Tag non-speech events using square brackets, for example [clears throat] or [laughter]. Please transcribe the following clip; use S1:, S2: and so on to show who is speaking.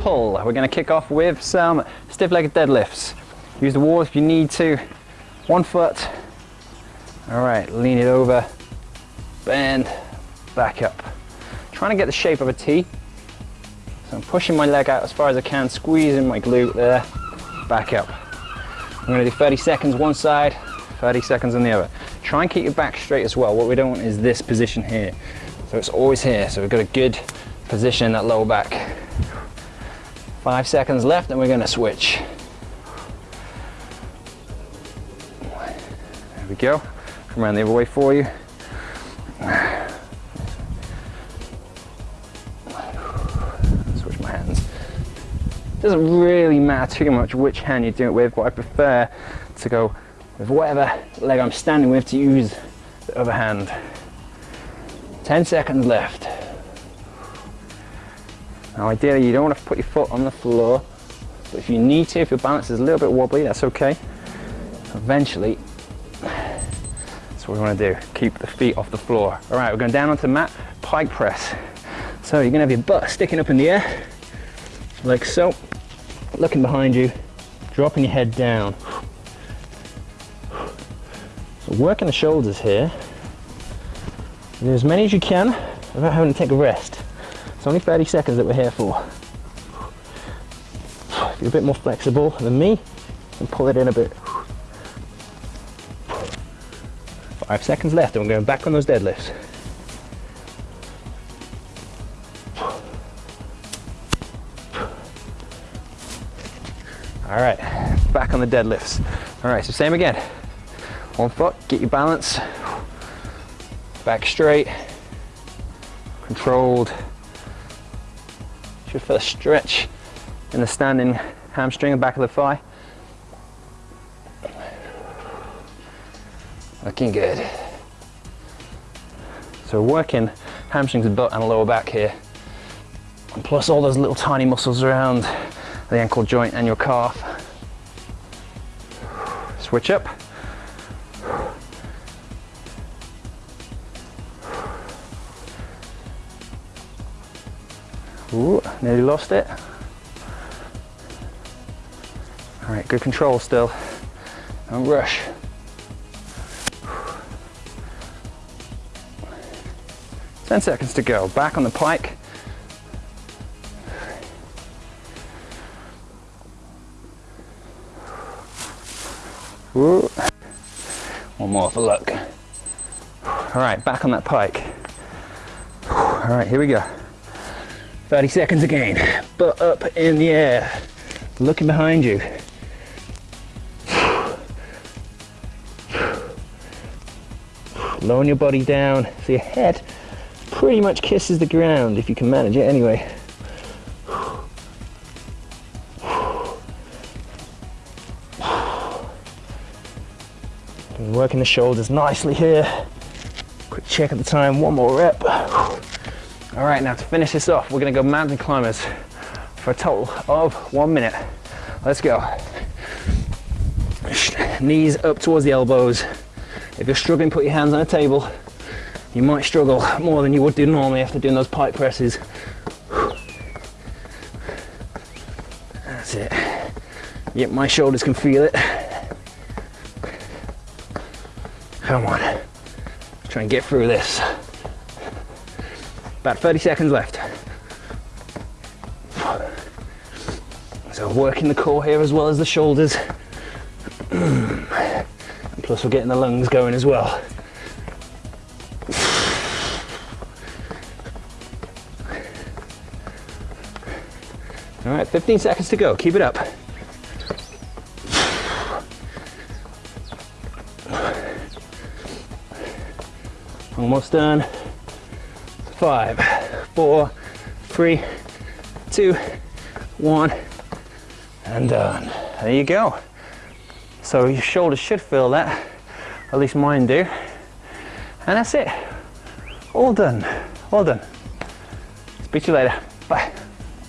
S1: pull. We're gonna kick off with some stiff-legged deadlifts. Use the wall if you need to. One foot. All right, lean it over, bend, back up. Trying to get the shape of a T. So I'm pushing my leg out as far as I can, squeezing my glute there, back up. I'm gonna do 30 seconds one side, 30 seconds on the other. Try and keep your back straight as well. What we don't want is this position here. So it's always here. So we've got a good position in that lower back. Five seconds left and we're gonna switch. There we go. Come around the other way for you. Switch my hands. Doesn't really matter too much which hand you do it with, but I prefer to go with whatever leg I'm standing with to use the other hand. 10 seconds left. Now ideally you don't want to put your foot on the floor, but if you need to, if your balance is a little bit wobbly, that's okay. Eventually, that's what we want to do, keep the feet off the floor. All right, we're going down onto the mat, pike press. So you're going to have your butt sticking up in the air, like so, looking behind you, dropping your head down. So working the shoulders here. Do as many as you can without having to take a rest. It's only 30 seconds that we're here for. If you're a bit more flexible than me, and pull it in a bit. Five seconds left and we're going back on those deadlifts. All right, back on the deadlifts. All right, so same again. One foot, get your balance. Back straight, controlled. Should feel a stretch in the standing hamstring, and back of the thigh. Looking good. So working hamstrings and butt and lower back here. And plus all those little tiny muscles around the ankle joint and your calf. Switch up. Ooh, nearly lost it. All right, good control still. Don't rush. 10 seconds to go. Back on the pike. Ooh. One more for luck. All right, back on that pike. All right, here we go. 30 seconds again. Butt up in the air. Looking behind you. Lowering your body down so your head pretty much kisses the ground if you can manage it anyway. Working the shoulders nicely here. Quick check at the time, one more rep. All right, now to finish this off, we're gonna go mountain climbers for a total of one minute. Let's go. Knees up towards the elbows. If you're struggling, put your hands on a table. You might struggle more than you would do normally after doing those pike presses. That's it. Yep, my shoulders can feel it. Come on. Try and get through this. About 30 seconds left. So working the core here as well as the shoulders. [clears throat] And plus we're getting the lungs going as well. All right, 15 seconds to go. Keep it up. Almost done five, four, three, two, one, and done. There you go. So your shoulders should feel that, at least mine do. And that's it. All done, all done. Speak to you later.